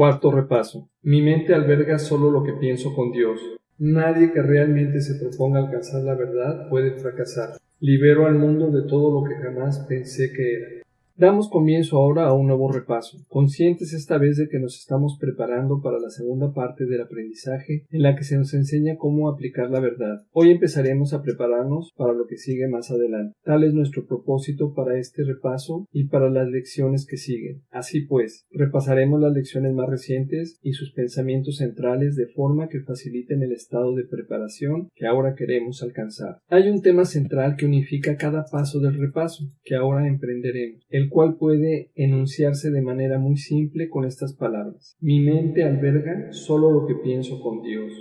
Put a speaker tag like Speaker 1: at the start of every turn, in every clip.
Speaker 1: Cuarto repaso. Mi mente alberga solo lo que pienso con Dios. Nadie que realmente se proponga alcanzar la verdad puede fracasar. Libero al mundo de todo lo que jamás pensé que era. Damos comienzo ahora a un nuevo repaso, conscientes esta vez de que nos estamos preparando para la segunda parte del aprendizaje en la que se nos enseña cómo aplicar la verdad. Hoy empezaremos a prepararnos para lo que sigue más adelante. Tal es nuestro propósito para este repaso y para las lecciones que siguen. Así pues, repasaremos las lecciones más recientes y sus pensamientos centrales de forma que faciliten el estado de preparación que ahora queremos alcanzar. Hay un tema central que unifica cada paso del repaso que ahora emprenderemos, el cual puede enunciarse de manera muy simple con estas palabras. Mi mente alberga solo lo que pienso con Dios.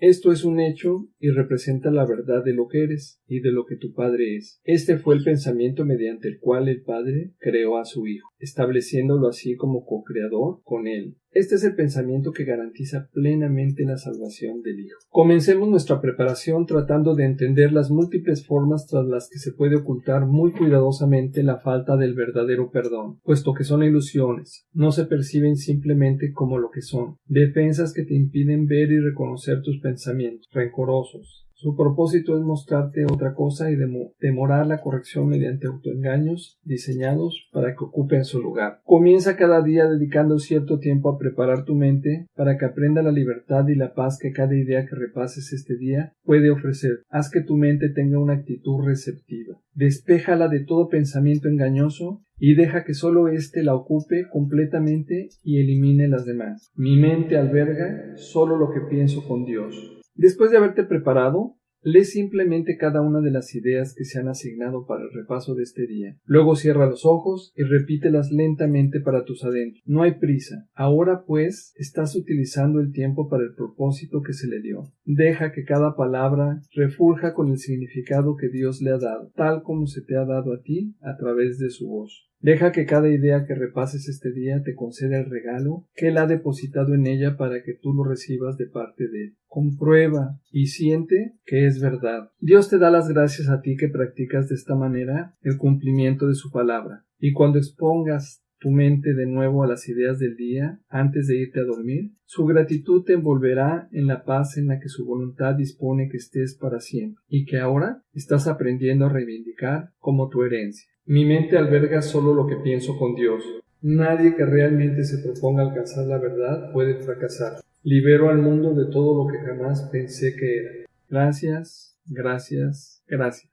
Speaker 1: Esto es un hecho y representa la verdad de lo que eres y de lo que tu Padre es. Este fue el pensamiento mediante el cual el Padre creó a su Hijo, estableciéndolo así como co-creador con Él. Este es el pensamiento que garantiza plenamente la salvación del Hijo. Comencemos nuestra preparación tratando de entender las múltiples formas tras las que se puede ocultar muy cuidadosamente la falta del verdadero perdón, puesto que son ilusiones, no se perciben simplemente como lo que son, defensas que te impiden ver y reconocer tus pensamientos rencorosos, su propósito es mostrarte otra cosa y demorar la corrección mediante autoengaños diseñados para que ocupen su lugar. Comienza cada día dedicando cierto tiempo a preparar tu mente para que aprenda la libertad y la paz que cada idea que repases este día puede ofrecer. Haz que tu mente tenga una actitud receptiva. Despéjala de todo pensamiento engañoso y deja que solo éste la ocupe completamente y elimine las demás. Mi mente alberga solo lo que pienso con Dios. Después de haberte preparado, lee simplemente cada una de las ideas que se han asignado para el repaso de este día. Luego cierra los ojos y repítelas lentamente para tus adentros. No hay prisa. Ahora pues estás utilizando el tiempo para el propósito que se le dio. Deja que cada palabra refulja con el significado que Dios le ha dado, tal como se te ha dado a ti a través de su voz. Deja que cada idea que repases este día te conceda el regalo que Él ha depositado en ella para que tú lo recibas de parte de Él. Comprueba y siente que es verdad. Dios te da las gracias a ti que practicas de esta manera el cumplimiento de su palabra. Y cuando expongas tu mente de nuevo a las ideas del día antes de irte a dormir, su gratitud te envolverá en la paz en la que su voluntad dispone que estés para siempre y que ahora estás aprendiendo a reivindicar como tu herencia. Mi mente alberga solo lo que pienso con Dios. Nadie que realmente se proponga alcanzar la verdad puede fracasar. Libero al mundo de todo lo que jamás pensé que era. Gracias, gracias, gracias.